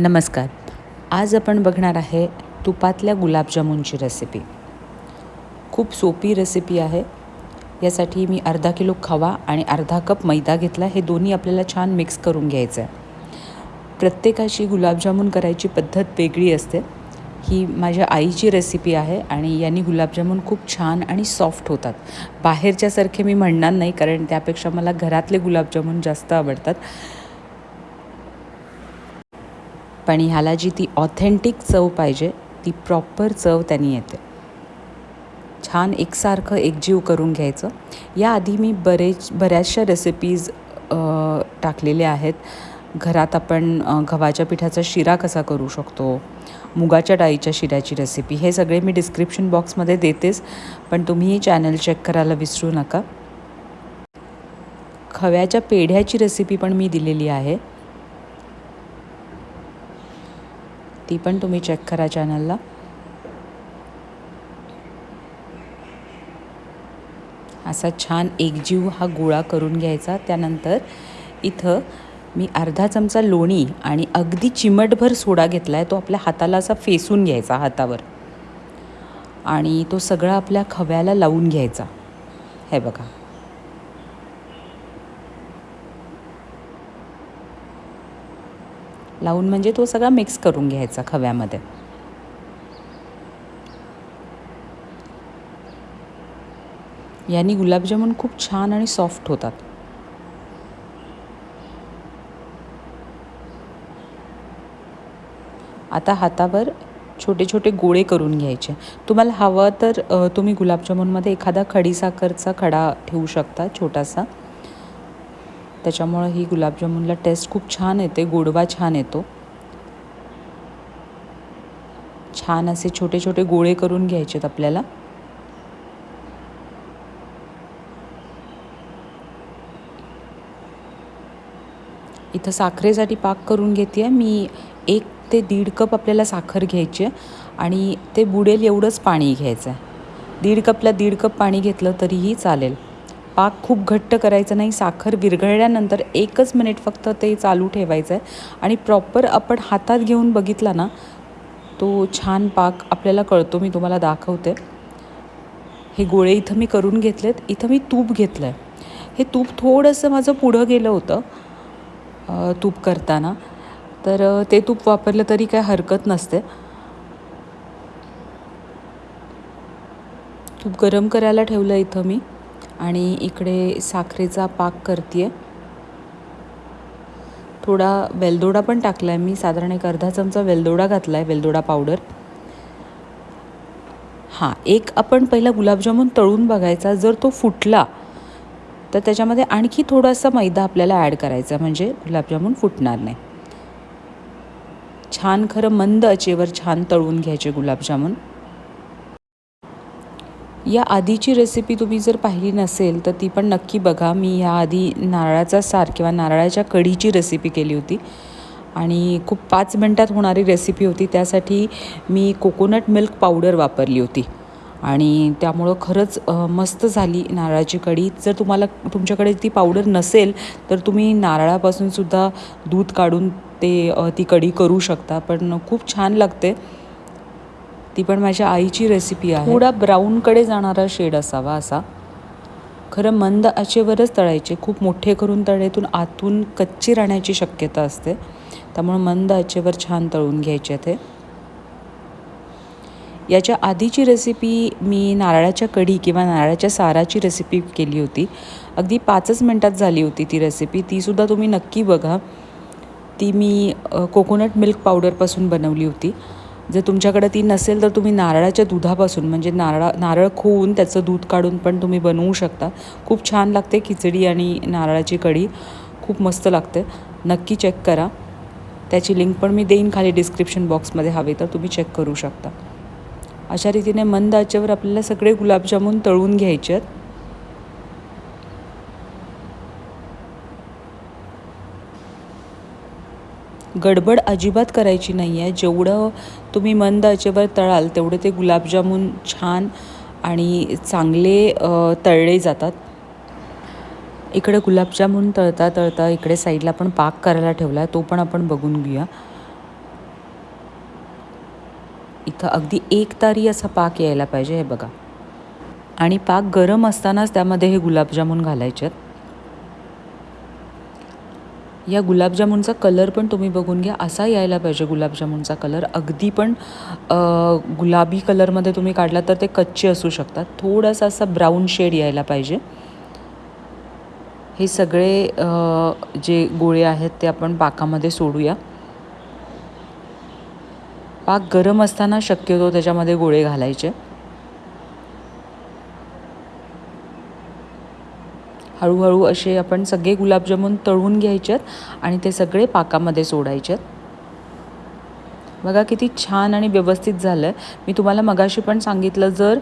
नमस्कार. आज आपण बघणार आहे तुपातल्या गुलाबजामुनची रेसिपी खूप सोपी रेसिपी आहे. यासाठी मी अर्धा किलो खवा आणि अर्धा कप मैदा घेतला. हे दोन्ही आपल्याला छान मिक्स करून घ्यायचं आहे प्रत्येकाची गुलाबजामुन करायची पद्धत वेगळी असते. ही माझ्या आईची रेसिपी आहे आणि यांनी गुलाबजामुन खूप छान आणि सॉफ्ट होतात. बाहेरच्यासारखे मी म्हणणार नाही कारण त्यापेक्षा मला घरातले गुलाबजामुन जास्त आवडतात. पण ह्याला जी ती ऑथेंटिक चव पाहिजे ती प्रॉपर चव त्यांनी येते. छान एकसारखं एकजीव करून घ्यायचं. याआधी मी बरेच बऱ्याचशा रेसिपीज टाकलेल्या आहेत. घरात आपण गव्हाच्या पिठाचा शिरा कसा करू शकतो मुगाच्या डाळीच्या शिऱ्याची रेसिपी हे सगळे मी डिस्क्रिप्शन बॉक्समध्ये देतेच पण तुम्ही चॅनल चेक करायला विसरू नका. खव्याच्या पेढ्याची रेसिपी पण मी दिलेली आहे. ती पण तुम्ही चेक करा चॅनलला असा छान एकजीव हा गोळा करून घ्यायचा. त्यानंतर इथं मी अर्धा चमचा लोणी आणि अगदी चिमटभर सोडा घेतला आहे तो आपल्या हाताला असा फेसून घ्यायचा हातावर. आणि तो सगळा आपल्या खव्याला लावून घ्यायचा. हे बघा. लावून म्हणजे तो सगळा मिक्स करून घ्यायचा खव्यामध्ये. यांनी गुलाबजामुन खूप छान आणि सॉफ्ट होतात. आता हातावर छोटे छोटे गोळे करून घ्यायचे. तुम्हाला हवं तर तुम्ही गुलाबजामुनमध्ये एखादा खडीसाखरचा खडा ठेवू शकता छोटासा. त्याच्यामुळं ही गुलाबजामुनला टेस्ट खूप छान येते गोडवा छान येतो. छान असे छोटे छोटे गोळे करून घ्यायचेत आपल्याला. इथं साखरेसाठी पाक करून घेते आहे मी एक ते दीड कप आपल्याला साखर घ्यायची आहे आणि ते बुडेल एवढंच पाणी घ्यायचं आहे दीड कपला दीड कप पाणी घेतलं तरीही चालेल. पाक खूप घट्ट करायचं नाही साखर विरघळल्यानंतर एकच मिनिट फक्त ते चालू ठेवायचं आहे आणि प्रॉपर आपण हातात घेऊन बघितला ना तो छान पाक आपल्याला कळतो मी तुम्हाला दाखवते. हे गोळे इथं मी करून घेतलेत इथं मी तूप घेतलं आहे हे तूप थोडंसं माझं पुढं गेलं होतं तूप करताना. तर ते तूप वापरलं तरी काय हरकत नसते. तूप गरम करायला ठेवलं इथं मी. आणि इकडे साखरेचा पाक करते आहे थोडा वेलदोडा पण टाकला आहे मी साधारण एक अर्धा चमचा वेलदोडा घातला आहे वेलदोडा पावडर. हां एक आपण पहिला गुलाबजामून तळून बघायचा. जर तो फुटला तर त्याच्यामध्ये आणखी थोडासा मैदा आपल्याला ॲड करायचा म्हणजे गुलाबजामुन फुटणार नाही. छान खरं मंद अचेवर छान तळून घ्यायचे गुलाबजामून. या आधीची रेसिपी तुम्ही जर पाहिली नसेल तर ती पण नक्की बघा. मी याआधी नारळाचा सार किंवा नारळाच्या कढीची रेसिपी केली होती. आणि खूप पाच मिनटात होणारी रेसिपी होती. त्यासाठी मी कोकोनट मिल्क पावडर वापरली होती. आणि त्यामुळं खरंच मस्त झाली नारळाची कढी. जर तुम्हाला तुमच्याकडे ती पावडर नसेल तर तुम्ही नारळापासूनसुद्धा दूध काढून ते ती कढी करू शकता. पण खूप छान लागते. ती पण माझ्या आईची रेसिपी आहे. थोडा ब्राऊनकडे जाणारा शेड असावा असा. खरं मंद आचेवरच तळायचे खूप मोठे करून तळेतून आतून कच्ची राहण्याची शक्यता असते. त्यामुळे मंद आचेवर छान तळून घ्यायचे ते. याच्या आधीची रेसिपी मी नारळाच्या कढी किंवा नारळाच्या साराची रेसिपी केली होती. अगदी पाचच मिनटात झाली होती ती रेसिपी तीसुद्धा तुम्ही नक्की बघा. ती मी कोकोनट मिल्क पावडरपासून बनवली होती. जर तुमच्याकडे ती नसेल तर तुम्ही नारळाच्या दुधापासून म्हणजे नारळा नारळ खोवून त्याचं दूध काढून पण तुम्ही बनवू शकता. खूप छान लागते खिचडी आणि नारळाची कढी. खूप मस्त लागते. नक्की चेक करा. त्याची लिंक पण मी देईन खाली डिस्क्रिप्शन बॉक्समध्ये हवे तर तुम्ही चेक करू शकता. अशा रीतीने मंद आचेवर आपल्याला सगळे गुलाबजामून तळून घ्यायचे आहेत. गडबड अजिबात करायची नाही आहे जेवढं तुम्ही मंद आचेवर तळाल तेवढे ते गुलाबजामुन छान आणि चांगले तळले जातात. इकडे गुलाबजामुन तळता तळता इकडे साईडला पण पाक करायला ठेवला आहे तो पण आपण बघून घेऊया. इथं अगदी एक तारी असा पाक यायला पाहिजे हे बघा. आणि पाक गरम असतानाच त्यामध्ये हे गुलाबजामुन घालायचे आहेत या गुलाबजामुनचा कलर पण तुम्ही बघून घ्या. असा यायला पाहिजे गुलाबजामुनचा कलर. अगदी पण गुलाबी कलरमध्ये तुम्ही काढला तर ते कच्चे असू शकतात. थोडासा असा ब्राऊन शेड यायला पाहिजे. हे सगळे जे गोळे आहेत ते आपण पाकामध्ये सोडूया. पाक गरम असताना शक्यतो त्याच्यामध्ये गोळे घालायचे. हळूहळू असे आपण सगळे गुलाबजामून तळून घ्यायचे आणि ते सगळे पाकामध्ये सोडायचेत. बघा किती छान आणि व्यवस्थित झालं आहे मी तुम्हाला मगाशी पण सांगितलं जर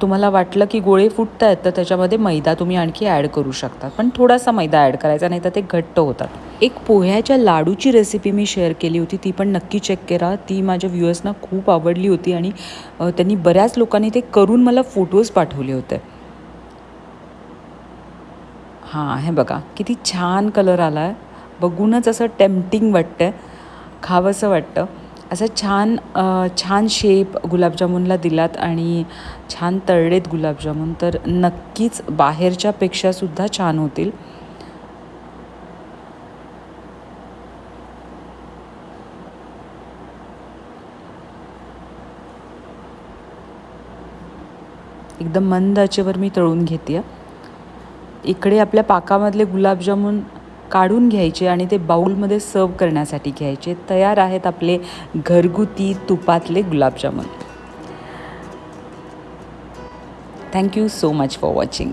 तुम्हाला वाटलं की गोळे फुटत आहेत तर त्याच्यामध्ये मैदा तुम्ही आणखी ॲड करू शकता. पण थोडासा मैदा ॲड करायचा नाही तर ते घट्ट होतात. एक पोह्याच्या लाडूची रेसिपी मी शेअर केली होती ती पण नक्की चेक करा. ती माझ्या व्ह्युअर्सना खूप आवडली होती आणि त्यांनी बऱ्याच लोकांनी ते करून मला फोटोज पाठवले होते. हां हे बघा किती छान कलर आला आहे बघूनच असं टेम्पटिंग वाटतं आहे खावंसं वाटतं. असं छान छान शेप गुलाबजामुनला दिलात आणि छान तळलेत गुलाबजामुन. तर नक्कीच बाहेरच्यापेक्षासुद्धा छान होतील. एकदम मंद आचेवर मी तळून घेते आहे इकडे आपल्या पाकामधले गुलाबजामुन काढून घ्यायचे आणि ते बाऊलमध्ये सर्व करण्यासाठी घ्यायचे. तयार आहेत आपले घरगुती तुपातले gulab jamun. Thank you so much for watching